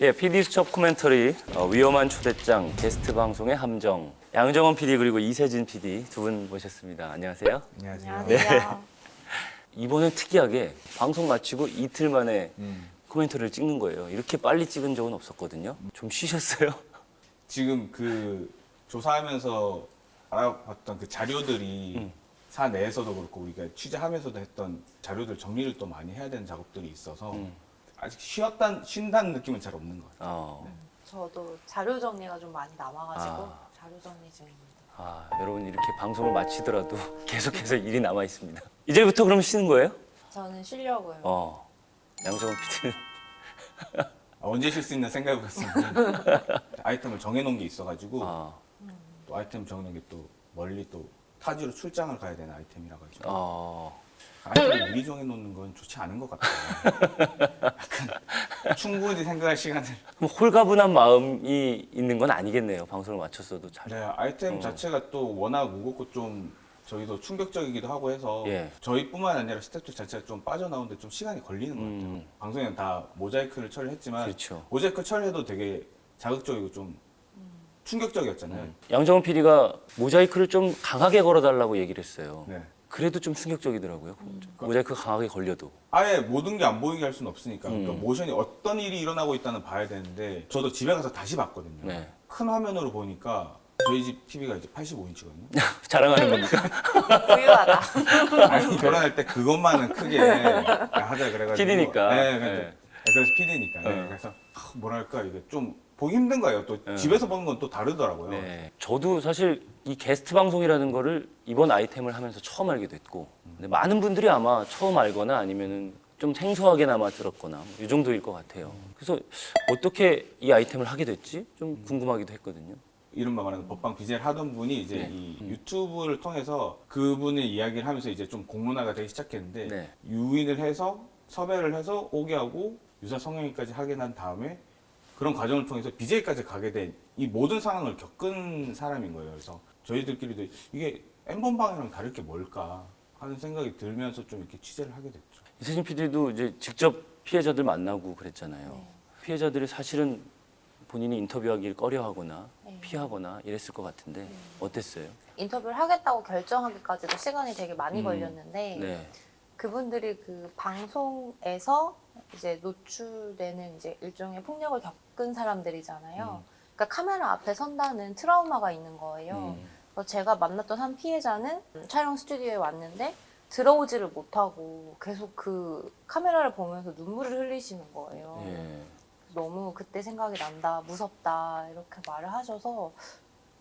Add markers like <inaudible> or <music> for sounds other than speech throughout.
예, PD 수첩 코멘터리 어, 위험한 초대장 게스트 방송의 함정 양정원 PD 그리고 이세진 PD 두 분 모셨습니다. 안녕하세요. 안녕하세요. 안녕하세요. <laughs> 이번엔 특이하게 방송 마치고 이틀 만에 음. 코멘터리를 찍는 거예요. 이렇게 빨리 찍은 적은 없었거든요. 좀 쉬셨어요? <laughs> 지금 그 조사하면서 알아봤던 그 자료들이 음. 사 내에서도 그렇고 우리가 취재하면서도 했던 자료들 정리를 또 많이 해야 되는 작업들이 있어서 음. 아직 쉬었단 쉰다는 느낌은 잘 없는 것 같아요. 어. 저도 자료 정리가 좀 많이 남아가지고 아. 자료 정리 중입니다. 아, 여러분 이렇게 방송을 마치더라도 <laughs> 계속해서 일이 남아 있습니다. 이제부터 그럼 쉬는 거예요? 저는 쉬려고요. 어. 양정원 PD는 아, 언제 쉴 수 있나 생각해 봤습니다. <laughs> 아이템을 정해놓은 게 있어가지고 아, 또 아이템 정해놓은 게 또 멀리 또 타지로 출장을 가야 되는 아이템이라 가지고 어. 아이템을 미리 정해놓는 건 좋지 않은 것 같아요. 약간 충분히 생각할 시간을 홀가분한 마음이 있는 건 아니겠네요. 방송을 마쳤어도 잘. 네, 아이템 어. 자체가 또 워낙 무겁고 좀 저희도 충격적이기도 하고 해서 예. 저희뿐만 아니라 스태프들 자체가 좀 빠져나오는데 좀 시간이 걸리는 것 같아요. 음. 방송에는 다 모자이크를 처리했지만 그렇죠. 모자이크 처리해도 되게 자극적이고 좀 충격적이었잖아요. 양정원 PD가 모자이크를 좀 강하게 걸어달라고 얘기를 했어요. 네. 그래도 좀 충격적이더라고요. 모자이크 강하게 걸려도. 아예 모든 게 안 보이게 할 수는 없으니까 그러니까 음. 모션이 어떤 일이 일어나고 있다는 봐야 되는데 저도 집에 가서 다시 봤거든요. 네. 큰 화면으로 보니까 저희 집 TV가 이제 85인치거든요. <laughs> 자랑하는 겁니까? <laughs> 부유하다. <laughs> 아니 결혼할 때 그것만은 크게 하자 그래가지고 PD니까. 네, 네. 네. 그래서 PD니까 네. 어. 그래서 아, 뭐랄까 이게 좀 보기 힘든 거예요 또 네. 집에서 보는 건 또 다르더라고요 네. 저도 사실 이 게스트 방송이라는 거를 이번 아이템을 하면서 처음 알게 됐고 근데 많은 분들이 아마 처음 알거나 아니면은 좀 생소하게나마 들었거나 뭐이 정도일 것 같아요. 그래서 어떻게 이 아이템을 하게 됐지? 좀 궁금하기도 했거든요. 이른바 말하는 법방 BJ를 하던 분이 이제 네. 이 유튜브를 통해서 그분의 이야기를 하면서 이제 좀 공론화가 되기 시작했는데 네. 유인을 해서 섭외를 해서 오게 하고 유사 성형외까지 하게 난 다음에 그런 과정을 통해서 BJ까지 가게 된 이 모든 상황을 겪은 사람인 거예요. 그래서 저희들끼리도 이게 엠번방이랑 다를 게 뭘까 하는 생각이 들면서 좀 이렇게 취재를 하게 됐죠. 이세진 PD도 이제 직접 피해자들 만나고 그랬잖아요. 네. 피해자들이 사실은 본인이 인터뷰하기를 꺼려하거나 네. 피하거나 이랬을 것 같은데 어땠어요? 인터뷰를 하겠다고 결정하기까지도 시간이 되게 많이 음. 걸렸는데 네. 그분들이 그 방송에서 이제 노출되는 이제 일종의 폭력을 겪은 사람들이잖아요. 그러니까 카메라 앞에 선다는 트라우마가 있는 거예요. 음. 그래서 제가 만났던 한 피해자는 촬영 스튜디오에 왔는데 들어오지를 못하고 계속 그 카메라를 보면서 눈물을 흘리시는 거예요. 예. 너무 그때 생각이 난다, 무섭다 이렇게 말을 하셔서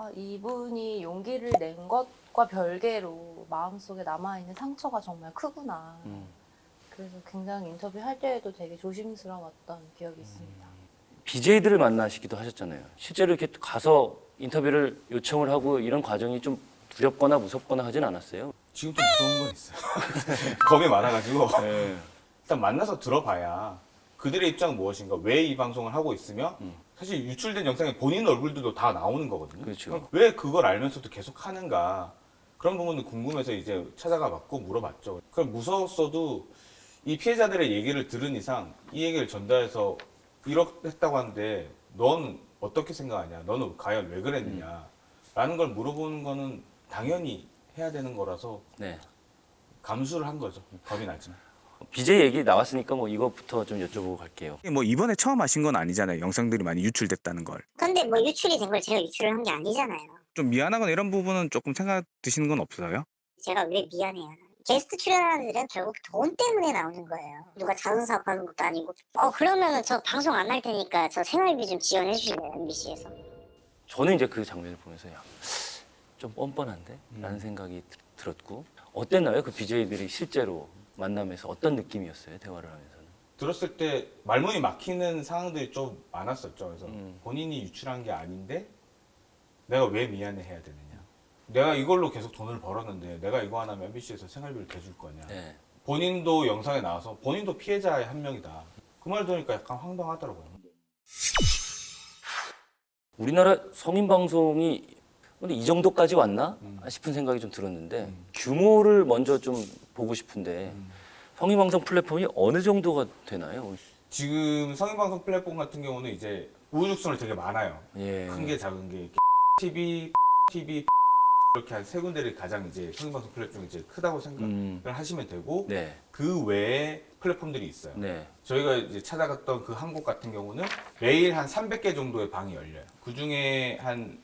아, 이분이 용기를 낸 것과 별개로 마음속에 남아있는 상처가 정말 크구나. 음. 그래서 굉장히 인터뷰 할 때에도 되게 조심스러웠던 기억이 있습니다. BJ들을 만나시기도 하셨잖아요. 실제로 이렇게 가서 인터뷰를 요청을 하고 이런 과정이 좀 두렵거나 무섭거나 하진 않았어요. 지금 좀 무서운 건 있어요. <laughs> 겁이 많아가지고 네. 일단 만나서 들어봐야 그들의 입장은 무엇인가 왜 이 방송을 하고 있으며 음. 사실 유출된 영상에 본인 얼굴들도 다 나오는 거거든요. 그렇죠. 왜 그걸 알면서도 계속 하는가 그런 부분도 궁금해서 이제 찾아가 봤고 물어봤죠. 그럼 무서웠어도 이 피해자들의 얘기를 들은 이상 이 얘기를 전달해서 이렇다고 하는데 넌 어떻게 생각하냐? 너는 과연 왜 그랬느냐? 라는 걸 물어보는 거는 당연히 해야 되는 거라서 네. 감수를 한 거죠. 겁이 나지만. BJ 얘기 나왔으니까 뭐 이것부터 좀 여쭤보고 갈게요. 뭐 이번에 처음 하신 건 아니잖아요. 영상들이 많이 유출됐다는 걸. 근데 뭐 유출이 된 걸 제가 유출을 한 게 아니잖아요. 좀 미안하거나 이런 부분은 조금 생각 드시는 건 없어요? 제가 왜 미안해요. 게스트 출연하는 애들은 결국 돈 때문에 나오는 거예요. 누가 자선 사업하는 것도 아니고. 어 그러면은 저 방송 안 할 테니까 저 생활비 좀 지원해 주실래요 MBC에서. 저는 이제 그 장면을 보면서 야, 좀 뻔뻔한데? 라는 생각이 들- 들었고 어땠나요? 그 BJ들이 실제로 만나면서 어떤 느낌이었어요? 대화를 하면서는. 들었을 때 말문이 막히는 상황들이 좀 많았었죠. 그래서 음. 본인이 유출한 게 아닌데 내가 왜 미안해 해야 되느냐. 내가 이걸로 계속 돈을 벌었는데 내가 이거 하나면 MBC에서 생활비를 대줄 거냐. 네. 본인도 영상에 나와서 본인도 피해자의 한 명이다. 그 말 들으니까 약간 황당하더라고요. 우리나라 성인 방송이 근데 이 정도까지 왔나 음. 싶은 생각이 좀 들었는데 음. 규모를 먼저 좀 보고 싶은데 음. 성인 방송 플랫폼이 어느 정도가 되나요? 지금 성인방송 플랫폼 같은 경우는 이제 우후죽순을 되게 많아요. 예. 큰게 작은 게 TV, TV 이렇게 한 세 군데를 가장 이제 성인방송 플랫폼이 이제 크다고 생각을 음. 하시면 되고 네. 그 외에 플랫폼들이 있어요. 네. 저희가 이제 찾아갔던 그한곳 같은 경우는 매일 한 300개 정도의 방이 열려요. 그 중에 한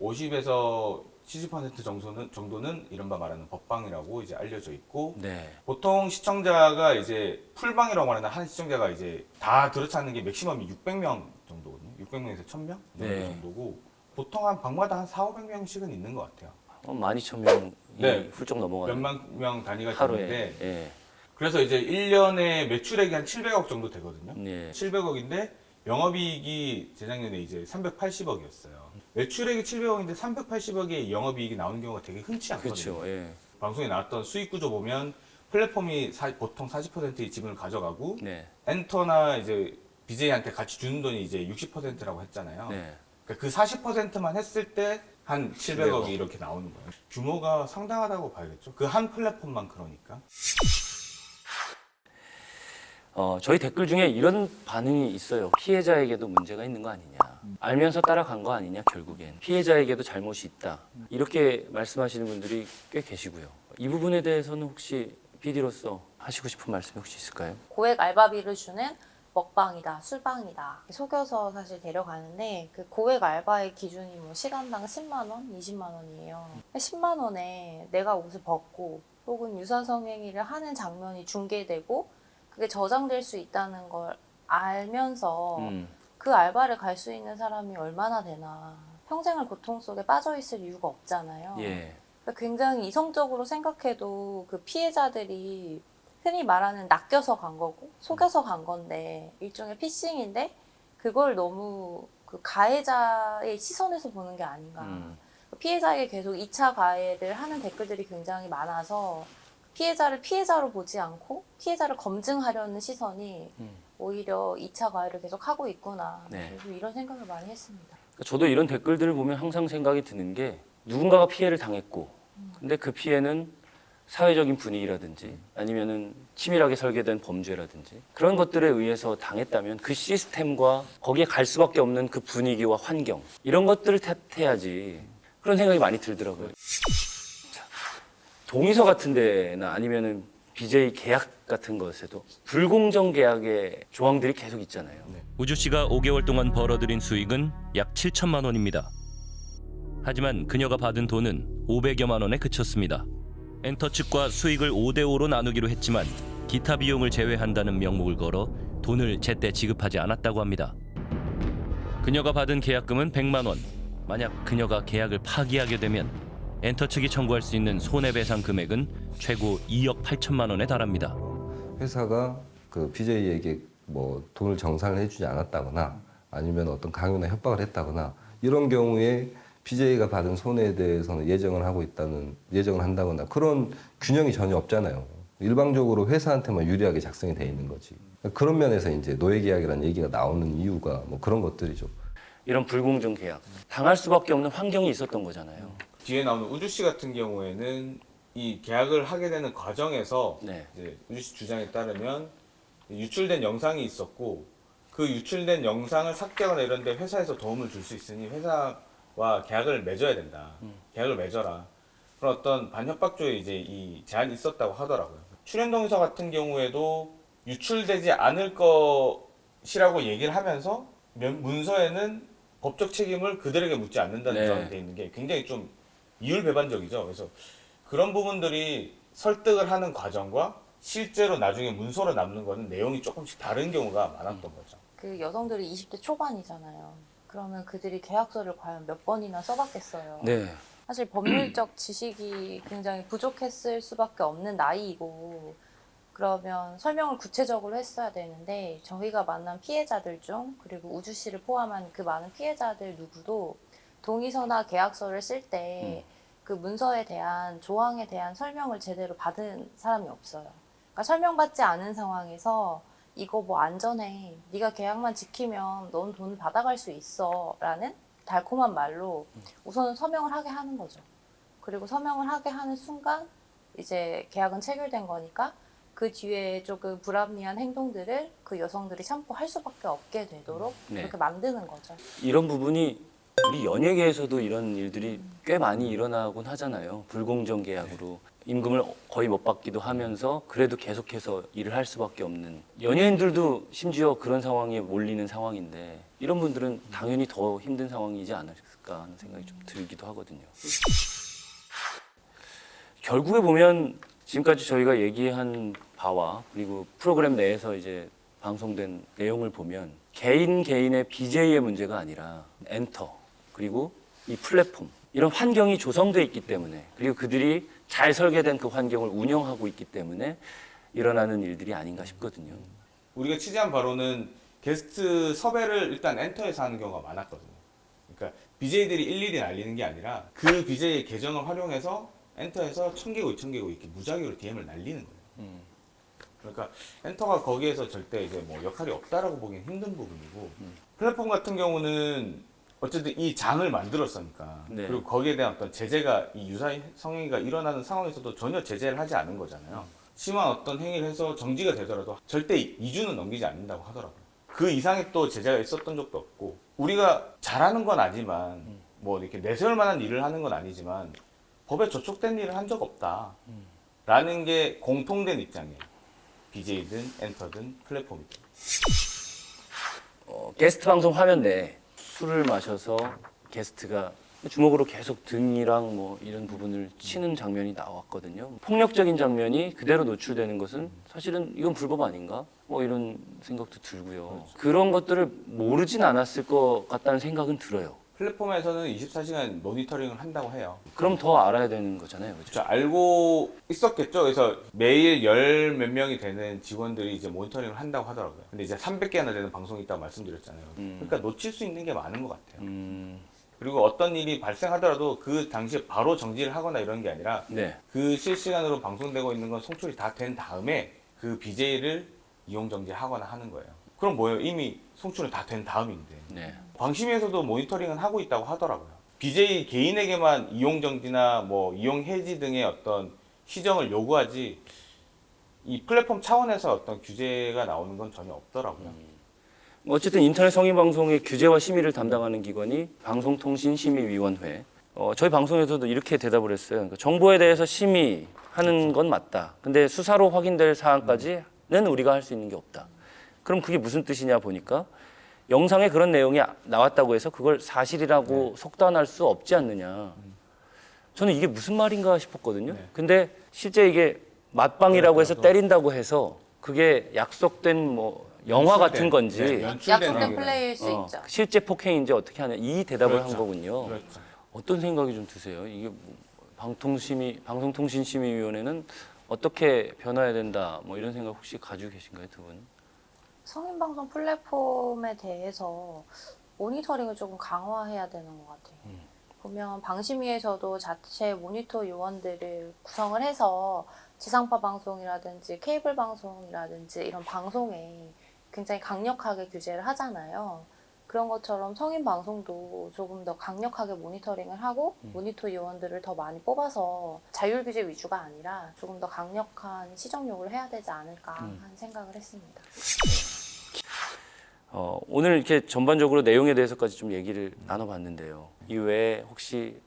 50에서 70% 정도는, 정도는 이른바 말하는 법방이라고 이제 알려져 있고 네. 보통 시청자가 이제 풀방이라고 말하는 한 시청자가 이제 다 들어차는 게 맥시멈이 600명 정도거든요. 600명에서 1000명 네. 정도고 보통 한 방마다 한 4, 500명씩은 있는 것 같아요. 어, 12,000명이 네. 훌쩍 넘어가는 몇만 명 단위가 하루에. 되는데 예. 그래서 이제 1년에 매출액이 한 700억 정도 되거든요. 예. 700억인데 영업이익이 재작년에 이제 380억이었어요. 매출액이 700억인데 380억의 영업이익이 나오는 경우가 되게 흔치 않거든요. 그렇죠. 예. 방송에 나왔던 수익 구조 보면 플랫폼이 사- 보통 40%의 지분을 가져가고 네. 엔터나 이제 BJ한테 같이 주는 돈이 이제 60%라고 했잖아요. 네. 그러니까 그 40%만 했을 때 한 700억이 700억. 이렇게 나오는 거예요. 규모가 상당하다고 봐야겠죠. 그 한 플랫폼만 그러니까. 어, 저희 댓글 중에 이런 반응이 있어요. 피해자에게도 문제가 있는 거 아니냐. 알면서 따라간 거 아니냐, 결국엔. 피해자에게도 잘못이 있다. 이렇게 말씀하시는 분들이 꽤 계시고요. 이 부분에 대해서는 혹시 PD로서 하시고 싶은 말씀이 혹시 있을까요? 고액 알바비를 주는 먹방이다, 술방이다 속여서 사실 데려가는데 그 고액 알바의 기준이 뭐 시간당 10만 원, 20만 원이에요. 10만 원에 내가 옷을 벗고 혹은 유사성행위를 하는 장면이 중계되고 그게 저장될 수 있다는 걸 알면서 음, 그 알바를 갈 수 있는 사람이 얼마나 되나 평생을 고통 속에 빠져 있을 이유가 없잖아요. 예. 그러니까 굉장히 이성적으로 생각해도 그 피해자들이 흔히 말하는 낚여서 간 거고 속여서 간 건데 일종의 피싱인데 그걸 너무 그 가해자의 시선에서 보는 게 아닌가. 음, 피해자에게 계속 2차 가해를 하는 댓글들이 굉장히 많아서 피해자를 피해자로 보지 않고 피해자를 검증하려는 시선이 음. 오히려 2차 가해를 계속 하고 있구나. 네. 이런 생각을 많이 했습니다. 그러니까 저도 이런 댓글들을 보면 항상 생각이 드는 게 누군가가 피해를 당했고 근데 그 피해는 사회적인 분위기라든지 아니면 은 치밀하게 설계된 범죄라든지 그런 것들에 의해서 당했다면 그 시스템과 거기에 갈 수밖에 없는 그 분위기와 환경 이런 것들을 탓해야지 그런 생각이 많이 들더라고요. 자, 동의서 같은 데나 아니면은 BJ 계약 같은 것에도 불공정 계약의 조항들이 계속 있잖아요. 우주 씨가 5개월 동안 벌어들인 수익은 약 7천만 원입니다. 하지만 그녀가 받은 돈은 500여만 원에 그쳤습니다. 엔터 측과 수익을 5대 5로 나누기로 했지만 기타 비용을 제외한다는 명목을 걸어 돈을 제때 지급하지 않았다고 합니다. 그녀가 받은 계약금은 100만 원. 만약 그녀가 계약을 파기하게 되면 엔터 측이 청구할 수 있는 손해배상 금액은 최고 2억 8천만 원에 달합니다. 회사가 그 BJ에게 뭐 돈을 정산을 해주지 않았다거나 아니면 어떤 강요나 협박을 했다거나 이런 경우에 BJ가 받은 손해에 대해서는 예정을 하고 있다는 예정을 한다거나 그런 균형이 전혀 없잖아요. 일방적으로 회사한테만 유리하게 작성이 돼 있는 거지. 그런 면에서 이제 노예계약이라는 얘기가 나오는 이유가 뭐 그런 것들이죠. 이런 불공정 계약 당할 수밖에 없는 환경이 있었던 거잖아요. 뒤에 나오는 우주 씨 같은 경우에는 이 계약을 하게 되는 과정에서 네. 이제 우주 씨 주장에 따르면 유출된 영상이 있었고 그 유출된 영상을 삭제하거나 이런 데 회사에서 도움을 줄 수 있으니 회사와 계약을 맺어야 된다. 계약을 맺어라. 그런 어떤 반협박조에 이제 이 제한이 있었다고 하더라고요. 출연 동의서 같은 경우에도 유출되지 않을 것이라고 얘기를 하면서 면- 문서에는 법적 책임을 그들에게 묻지 않는다는 네. 조항이 돼 있는 게 굉장히 좀 이율배반적이죠. 그래서 그런 부분들이 설득을 하는 과정과 실제로 나중에 문서로 남는 거는 내용이 조금씩 다른 경우가 많았던 거죠. 그 여성들이 20대 초반이잖아요. 그러면 그들이 계약서를 과연 몇 번이나 써봤겠어요. 네. 사실 법률적 <clears throat> 지식이 굉장히 부족했을 수밖에 없는 나이이고 그러면 설명을 구체적으로 했어야 되는데 저희가 만난 피해자들 중 그리고 우주 씨를 포함한 그 많은 피해자들 누구도 동의서나 계약서를 쓸때 그 문서에 대한 조항에 대한 설명을 제대로 받은 사람이 없어요. 그러니까 설명받지 않은 상황에서 이거 뭐 안전해. 네가 계약만 지키면 넌 돈 받아갈 수 있어 라는 달콤한 말로 우선은 서명을 하게 하는 거죠. 그리고 서명을 하게 하는 순간 이제 계약은 체결된 거니까 그 뒤에 조금 불합리한 행동들을 그 여성들이 참고할 수밖에 없게 되도록 네. 그렇게 만드는 거죠. 이런 부분이 우리 연예계에서도 이런 일들이 꽤 많이 일어나곤 하잖아요. 불공정 계약으로 임금을 거의 못 받기도 하면서 그래도 계속해서 일을 할 수밖에 없는 연예인들도 심지어 그런 상황에 몰리는 상황인데 이런 분들은 당연히 더 힘든 상황이지 않을까 하는 생각이 좀 들기도 하거든요. 결국에 보면 지금까지 저희가 얘기한 바와 그리고 프로그램 내에서 이제 방송된 내용을 보면 개인 개인의 BJ의 문제가 아니라 엔터 그리고 이 플랫폼 이런 환경이 조성돼 있기 때문에 그리고 그들이 잘 설계된 그 환경을 운영하고 있기 때문에 일어나는 일들이 아닌가 싶거든요. 우리가 취재한 바로는 게스트 섭외를 일단 엔터에서 하는 경우가 많았거든요. 그러니까 BJ들이 일일이 날리는 게 아니라 그 BJ의 계정을 활용해서 엔터에서 천 개고 이천 개고 이렇게 무작위로 DM을 날리는 거예요. 그러니까 엔터가 거기에서 절대 이제 뭐 역할이 없다라고 보기엔 힘든 부분이고 플랫폼 같은 경우는 어쨌든 이 장을 만들었으니까 네. 그리고 거기에 대한 어떤 제재가 이 유사 성행위가 일어나는 상황에서도 전혀 제재를 하지 않은 거잖아요. 심한 어떤 행위를 해서 정지가 되더라도 절대 2주는 넘기지 않는다고 하더라고요. 그 이상의 또 제재가 있었던 적도 없고 우리가 잘하는 건 아니지만 뭐 이렇게 내세울 만한 일을 하는 건 아니지만 법에 저촉된 일을 한 적 없다. 라는 게 공통된 입장이에요. BJ든 엔터든 플랫폼이든. 어, 게스트 방송 화면 내에 술을 마셔서 게스트가 주먹으로 계속 등이랑 뭐 이런 부분을 치는 장면이 나왔거든요. 폭력적인 장면이 그대로 노출되는 것은 사실은 이건 불법 아닌가? 뭐 이런 생각도 들고요. 그런 것들을 모르진 않았을 것 같다는 생각은 들어요. 플랫폼에서는 24시간 모니터링을 한다고 해요. 그럼 더 알아야 되는 거잖아요. 그죠? 저 알고 있었겠죠. 그래서 매일 열 몇 명이 되는 직원들이 이제 모니터링을 한다고 하더라고요. 근데 이제 300개나 되는 방송이 있다고 말씀드렸잖아요. 음. 그러니까 놓칠 수 있는 게 많은 것 같아요. 음, 그리고 어떤 일이 발생하더라도 그 당시에 바로 정지를 하거나 이런 게 아니라 네. 그 실시간으로 방송되고 있는 건 송출이 다 된 다음에 그 BJ를 이용 정지하거나 하는 거예요. 그럼 뭐예요? 이미 송출은 다 된 다음인데. 네. 광심에서도 모니터링은 하고 있다고 하더라고요. BJ 개인에게만 이용 정지나 뭐 이용 해지 등의 어떤 시정을 요구하지 이 플랫폼 차원에서 어떤 규제가 나오는 건 전혀 없더라고요. 어쨌든 인터넷 성인 방송의 규제와 심의를 담당하는 기관이 방송통신심의위원회. 어, 저희 방송에서도 이렇게 대답을 했어요. 그러니까 정보에 대해서 심의하는 건 맞다. 근데 수사로 확인될 사안까지는 우리가 할 수 있는 게 없다. 그럼 그게 무슨 뜻이냐 보니까 영상에 그런 내용이 나왔다고 해서 그걸 사실이라고 속단할 수 없지 않느냐. 저는 이게 무슨 말인가 싶었거든요. 네. 근데 실제 이게 맞방이라고 해서 그래도- 때린다고 해서 그게 약속된 뭐 영화 같은 건지 네, 약속된. 플레이일 수 어, 있죠. 실제 폭행인지 어떻게 하냐 이 대답을 그렇죠. 한 거군요. 그렇죠. 어떤 생각이 좀 드세요? 이게 뭐 방통심의 방송통신심의위원회는 어떻게 변화해야 된다 뭐 이런 생각 혹시 가지고 계신가요 두 분? 성인 방송 플랫폼에 대해서 모니터링을 조금 강화해야 되는 것 같아요. 음. 보면 방심위에서도 자체 모니터 요원들을 구성을 해서 지상파 방송이라든지 케이블 방송이라든지 이런 방송에 굉장히 강력하게 규제를 하잖아요. 그런 것처럼 성인 방송도 조금 더 강력하게 모니터링을 하고 음. 모니터 요원들을 더 많이 뽑아서 자율 규제 위주가 아니라 조금 더 강력한 시정 요구를 해야 되지 않을까 음. 하는 생각을 했습니다. 어, 오늘 이렇게 전반적으로 내용에 대해서까지 좀 얘기를 나눠봤는데요. 이외에 혹시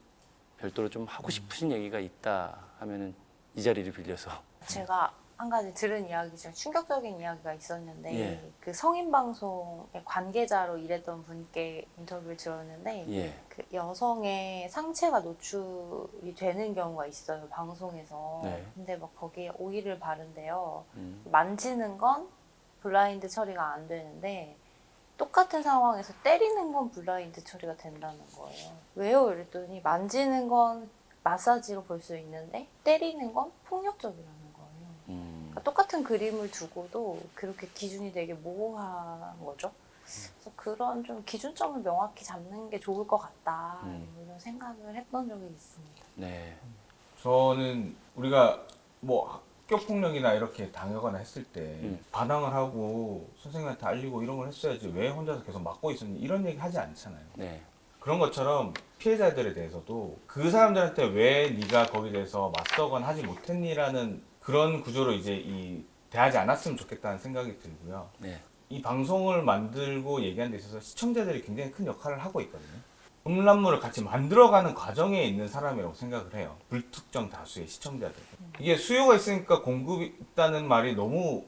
별도로 좀 하고 싶으신 얘기가 있다 하면은 이 자리를 빌려서 <laughs> 제가 한 가지 들은 이야기 중에 충격적인 이야기가 있었는데 예. 그 성인 방송의 관계자로 일했던 분께 인터뷰를 들었는데 예. 그 여성의 상체가 노출이 되는 경우가 있어요 방송에서 네. 근데 막 거기에 오일을 바른대요 음. 만지는 건 블라인드 처리가 안 되는데 똑같은 상황에서 때리는 건 블라인드 처리가 된다는 거예요. 왜요? 이랬더니 만지는 건 마사지로 볼 수 있는데 때리는 건 폭력적이라는 거예요. 음. 그러니까 똑같은 그림을 두고도 그렇게 기준이 되게 모호한 거죠. 그래서 그런 좀 기준점을 명확히 잡는 게 좋을 것 같다 음. 이런 생각을 했던 적이 있습니다. 네. 저는 우리가 뭐 학교 폭력이나 이렇게 당하거나 했을 때 음. 반항을 하고 선생님한테 알리고 이런 걸 했어야지 왜 혼자서 계속 막고 있었니 이런 얘기 하지 않잖아요. 네. 그런 것처럼 피해자들에 대해서도 그 사람들한테 왜 네가 거기에 대해서 맞서거나 하지 못했니라는 그런 구조로 이제 이 대하지 않았으면 좋겠다는 생각이 들고요. 네. 이 방송을 만들고 얘기하는 데 있어서 시청자들이 굉장히 큰 역할을 하고 있거든요. 음란물을 같이 만들어가는 과정에 있는 사람이라고 생각을 해요. 불특정 다수의 시청자들. 이게 수요가 있으니까 공급이 있다는 말이 너무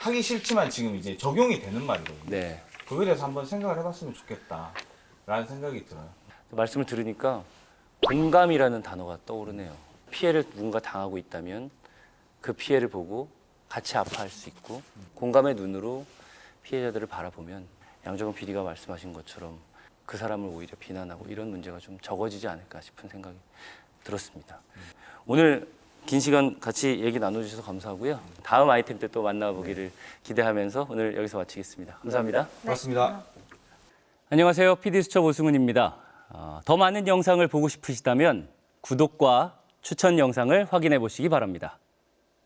하기 싫지만 지금 이제 적용이 되는 말이거든요. 네. 그거에 대해서 한번 생각을 해봤으면 좋겠다 라는 생각이 들어요. 말씀을 들으니까 공감이라는 단어가 떠오르네요. 피해를 누군가 당하고 있다면 그 피해를 보고 같이 아파할 수 있고 공감의 눈으로 피해자들을 바라보면 양정은 PD가 말씀하신 것처럼 그 사람을 오히려 비난하고 이런 문제가 좀 적어지지 않을까 싶은 생각이 들었습니다. 오늘 긴 시간 같이 얘기 나눠주셔서 감사하고요. 다음 아이템 때 또 만나보기를 기대하면서 오늘 여기서 마치겠습니다. 감사합니다. 고맙습니다. 안녕하세요. PD수첩 오승훈입니다. 어, 더 많은 영상을 보고 싶으시다면 구독과 추천 영상을 확인해 보시기 바랍니다.